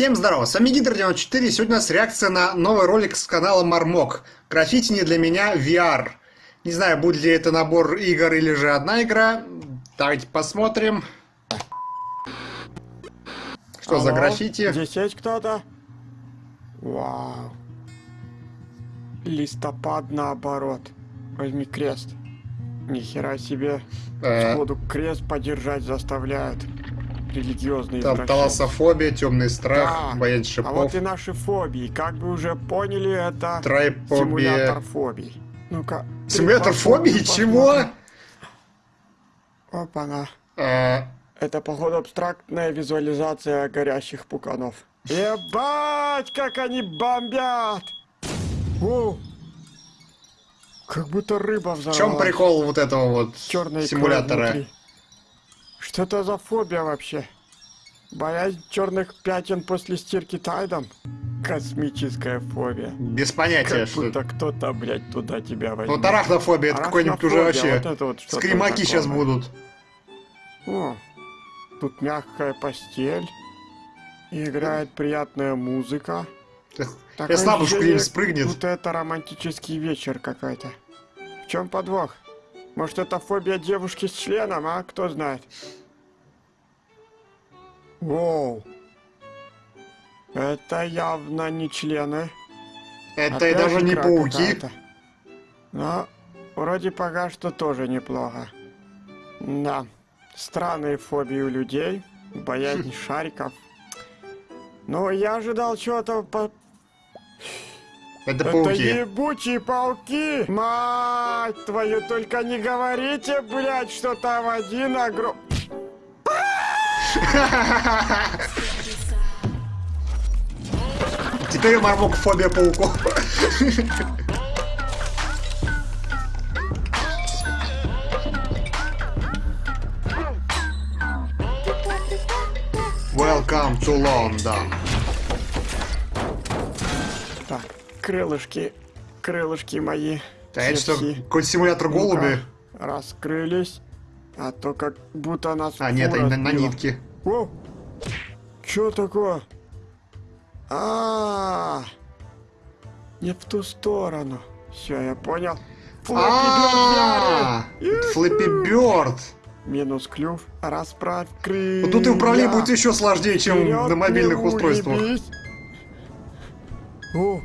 Всем здорово, с вами Гидр94, сегодня у нас реакция на новый ролик с канала Мармок. Граффити не для меня VR. Не знаю, будет ли это набор игр или же одна игра. Давайте посмотрим. Что Алло, за граффити? Здесь есть кто-то? Вау. Листопад наоборот. Возьми крест. Нихера себе. Э. Сходу крест подержать заставляют. Религиозные Там таласофобия, темный страх, Да. боязнь А вот шипов, и наши фобии. Как вы уже поняли, это трайпобия. симулятор фобий. Ну-ка. Симулятор фобии? Чего? посмотрим. Опа-на. Э, Это, походу, абстрактная визуализация горящих пуканов. Ебать, как они бомбят! О! Как будто рыба в взорвалась. чем прикол вот этого вот икрой симулятора? внутри. Что это за фобия вообще? Боязнь черных пятен после стирки тайдом? Космическая фобия. Без понятия, Как что будто кто-то, блядь, туда тебя возьмет. Вот арахнофобия, это какой-нибудь уже вообще... вот вот Скримаки сейчас будут. О, тут мягкая постель. Играет приятная музыка. Я скрим спрыгнет. Будто это романтический вечер какой-то. В чем подвох? Может это фобия девушки с членом, а? Кто знает? Воу. Это явно не члены. Это и Опять даже не пауки. Но вроде пока что тоже неплохо. Да. Странные фобии у людей. Боязнь шариков. Но я ожидал чего-то по... Это Это пауки. ебучие пауки! Мать твою, только не говорите, блядь, что там один огром... Теперь у Мармок фобия пауков. Welcome to London. Крылышки, крылышки мои. А это что, какой-то симулятор голуби? Раскрылись. А то как будто нас А, нет, они на, на нитке. О! Чё такое? А, не в ту сторону. Все, я понял. А, Флэппи Бёрд. Минус клюв, расправь крылья. Вот тут и управление будет еще сложнее, чем на мобильных устройствах. О,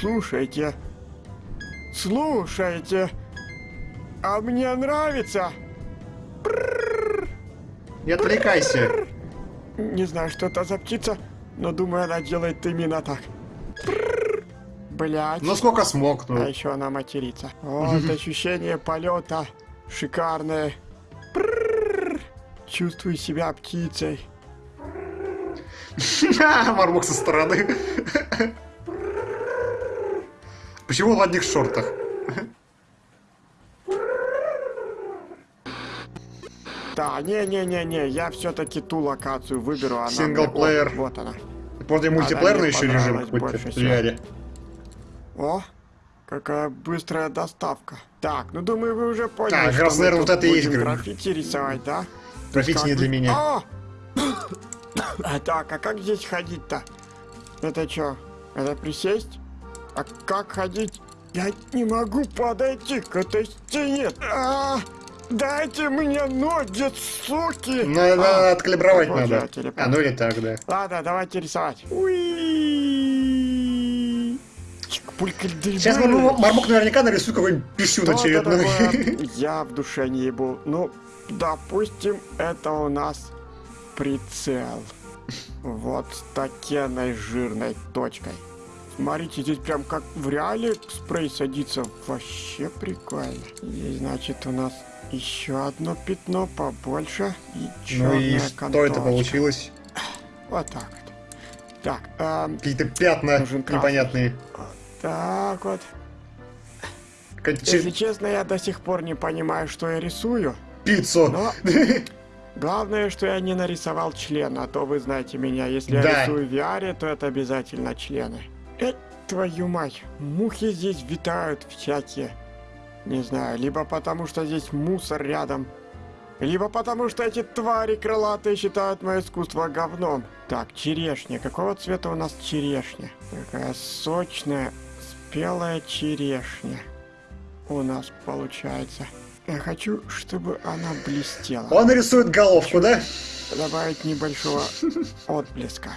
слушайте, слушайте, а мне нравится. Не отвлекайся. Не знаю, что это за птица, но думаю, она делает именно так. Блять. Ну сколько смог, А ну. еще она матерится. Вот ощущение полета шикарное. Чувствую себя птицей. Мармок со стороны. Почему в одних шортах? Да, не-не-не-не, я все-таки ту локацию выберу. Она мне- Синглплеер. О, Вот она. Вроде мультиплеерный еще режим какой-то больше в. VR. О, какая быстрая доставка. Так, ну думаю, вы уже поняли, Так, что раз, наверное, вот это и есть граффити рисовать, да? Граффити Как не для меня. А! А, Так, а как здесь ходить-то? Это что? Это присесть? А как ходить? Я не могу подойти к этой стене. А, дайте мне ноги, суки! Надо А, откалибровать вот я надо. А, ну или так, да. Ладно, давайте рисовать. Уи. Сейчас Мармок, Мармок наверняка нарисует какой-нибудь писюн очередной. Я в душе не ебу. Ну, допустим, это у нас прицел. Вот с такенной жирной точкой. Смотрите, здесь прям как в реале спрей садится. Вообще прикольно. И значит у нас еще одно пятно побольше. И Ну и что это конторочка. получилось? Вот так вот. Так, эм, Какие-то пятна непонятные. так вот. Какая-то Если че- честно, я до сих пор не понимаю, что я рисую. Пиццу. Но главное, что я не нарисовал члена, а то вы знаете меня. Если Да. я рисую в VR, то это обязательно члены. Э, твою мать, мухи здесь витают всякие. Не знаю, либо потому что здесь мусор рядом, либо потому что эти твари крылатые считают мое искусство говном. Так, черешня. Какого цвета у нас черешня? Какая сочная, спелая черешня у нас получается. Я хочу, чтобы она блестела. Он рисует головку, да? Добавить небольшого отблеска.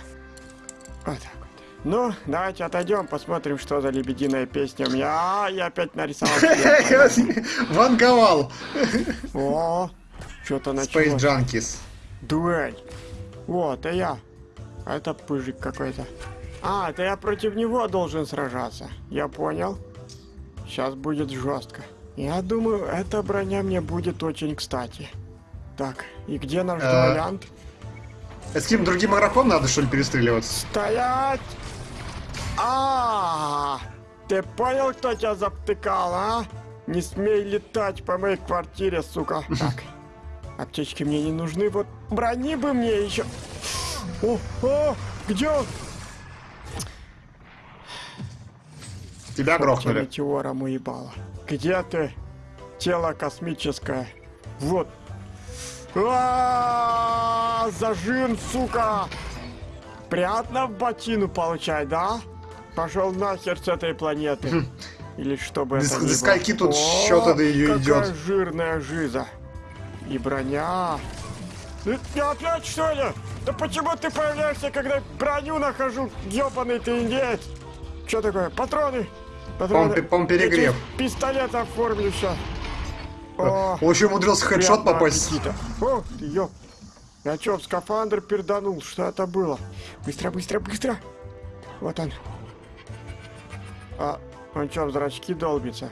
Вот. Ну, давайте отойдем, посмотрим, что за лебединая песня у меня. А, я опять нарисовал. Ванговал. О, что-то Space началось. Junkies. Дуэль. Вот, это я. А это пыжик какой-то. А, это я против него должен сражаться. Я понял. Сейчас будет жестко. Я думаю, эта броня мне будет очень кстати. Так, и где наш Э. дуэлянт? С каким другим игроком надо, что ли, перестреливаться? Стоять! А, ты понял, кто тебя заптыкал, а? Не смей летать по моей квартире, сука. Так, аптечки мне не нужны, вот брони бы мне еще. О, о, где он? Тебя грохнули. Метеором уебало. Где ты? Тело космическое. Вот. А, Зажим, сука! Приятно в ботину получать, да? Пошел нахер с этой планеты. Или что бы До это ск- ни до было. скольки тут счета до какая идёт? жирная жиза. И броня. Ты ты опять что ли? Да почему ты появляешься, когда броню нахожу? Ёбаный ты индеец. Что такое? Патроны? Патроны. По-моему, перегрев. Пистолет оформлю сейчас. О, Он еще умудрился хедшот попасть. аппетита. О, ёп. Я чё, в скафандр перданул? Что это было? Быстро, быстро, быстро. Вот он. А, он чё, в зрачки долбится?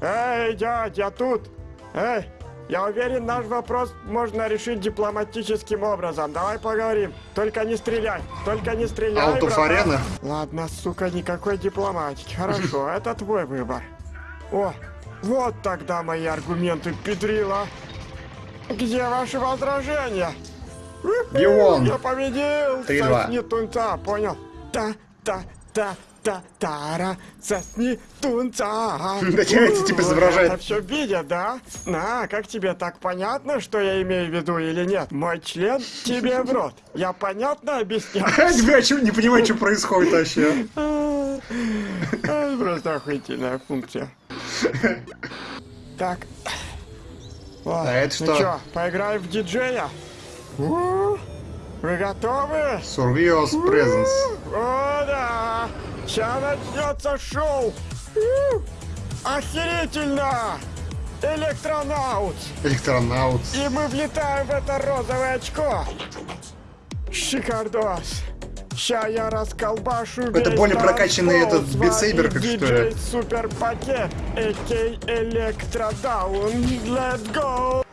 Эй, дядь, я тут. Эй, я уверен, наш вопрос можно решить дипломатическим образом. Давай поговорим. Только не стреляй. Только не стреляй, arena? Ладно, сука, никакой дипломатики. Хорошо, это твой выбор. О, вот тогда мои аргументы, Петрила. Где ваши возражения? Геон. Я победил! Три-два. Сосни тунца, понял? Та, та, та, та, тара, сосни тунца. Да тебя эти типа изображают. Это все видят, да? На, как тебе так понятно, что я имею в виду или нет? Мой член тебе в рот. Я понятно объясняю? Тебя чё- не понимаю, что происходит вообще. Просто охуительная функция. Так. А это ну что? поиграем в диджея? Вы готовы? Survios presents. О, да! Сейчас начнется шоу! Охерительно! Electronauts! Electronauts. И мы влетаем в это розовое очко! Шикардос! Ща я расколбашу Это более прокачанный этот Saber, как что ли? Супер пакет, а.к. Электродаун. Let's go!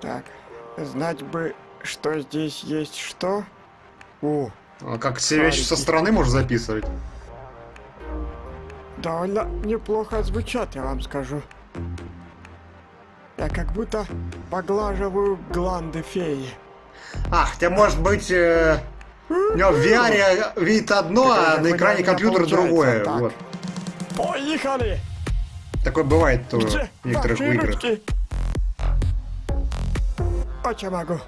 Так, знать бы, что здесь есть что? О, А Как все вещи со стороны можешь записывать. Довольно неплохо звучат, я вам скажу. Я как будто поглаживаю гланды феи. А, хотя может быть... э, У него в VR видит одно, а на экране компьютера другое. так. Вот. Поехали! Такое бывает то в некоторых играх. Очень могу.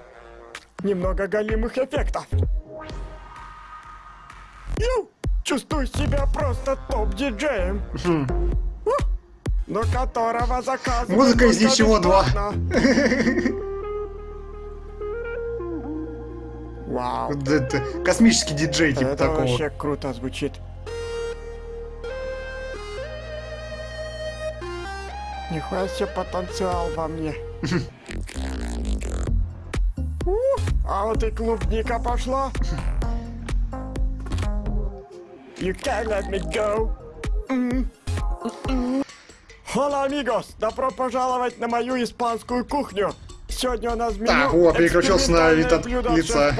Немного голимых эффектов. Ю! Чувствую себя просто топ-диджеем. Но которого заказывают Музыка из ничего два. Вау. Это космический диджей типа Это такого. вообще круто звучит. Нихуя себе потенциал во мне. А вот и клубника пошла. You can't let me go. Hola, amigos! Добро пожаловать на мою испанскую кухню. Сегодня у нас меню Так, о, переключился на вид от лица.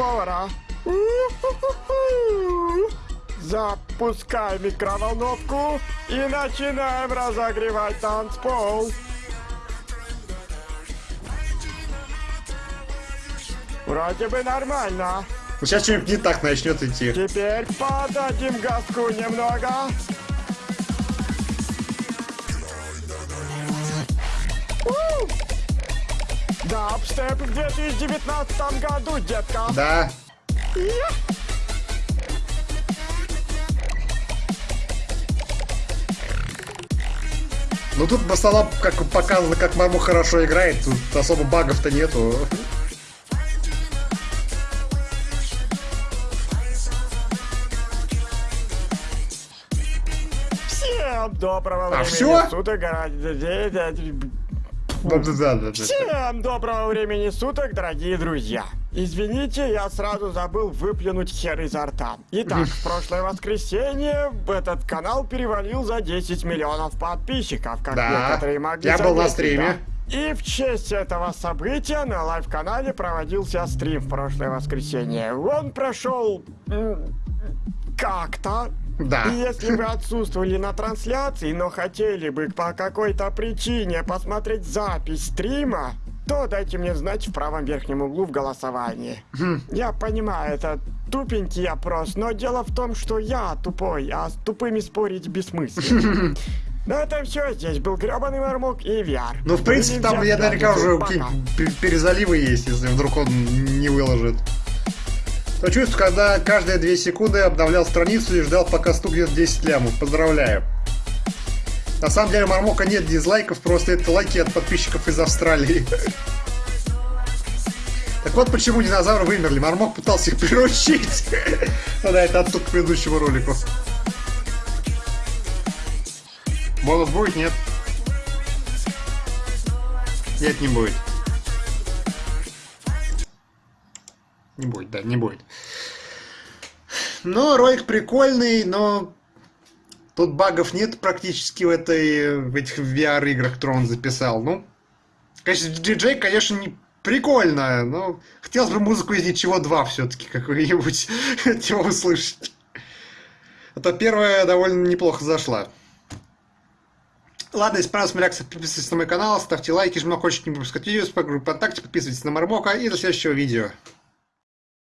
Запускай микроволновку и начинаем разогревать танцпол. Вроде бы нормально. Сейчас что-нибудь не так начнет идти. Теперь подадим газку немного. Дабстеп в 2019 году, детка. Да. Ну тут в основном как показано, как Мармок хорошо играет, тут особо багов-то нету. Всем доброго А, времени всё? суток. Всем доброго времени суток, дорогие друзья! Извините, я сразу забыл выплюнуть хер изо рта. Итак, в прошлое воскресенье этот канал перевалил за 10 миллионов подписчиков, как Да, некоторые могли я был на стриме. да. И в честь этого события на лайв-канале проводился стрим в прошлое воскресенье. Он прошел... как-то, Да. и если вы отсутствовали на трансляции, но хотели бы по какой-то причине посмотреть запись стрима, то дайте мне знать в правом верхнем углу в голосовании. Я понимаю, это тупенький опрос, но дело в том, что я тупой, а с тупыми спорить бессмысленно. Ну это все, здесь был гребаный мармок и VR. Ну, в принципе, там я наверняка уже перезаливы есть, если вдруг он не выложит. То чувство, когда каждые две секунды обновлял страницу и ждал, пока стукнет 10 лямов. Поздравляю. На самом деле, Мармока нет дизлайков, просто это лайки от подписчиков из Австралии. Так вот почему динозавры вымерли. Мармок пытался их приручить. Ну да, это оттуда к предыдущему ролику. Бонус будет? Нет. Нет, не будет. Не будет, да, не будет. Но ролик прикольный, но тут багов нет практически в этой в этих VR-играх, которые он записал. Ну, конечно, диджей, конечно, не прикольно, но хотелось бы музыку из ничего 2 все-таки какую-нибудь от него услышать. А то первая довольно неплохо зашла. Ладно, если понравилась моя реакция, подписывайтесь на мой канал, ставьте лайки, жмите на колокольчик, не пропускать видео, по группе ВКонтакте, подписывайтесь на Мармока и до следующего видео.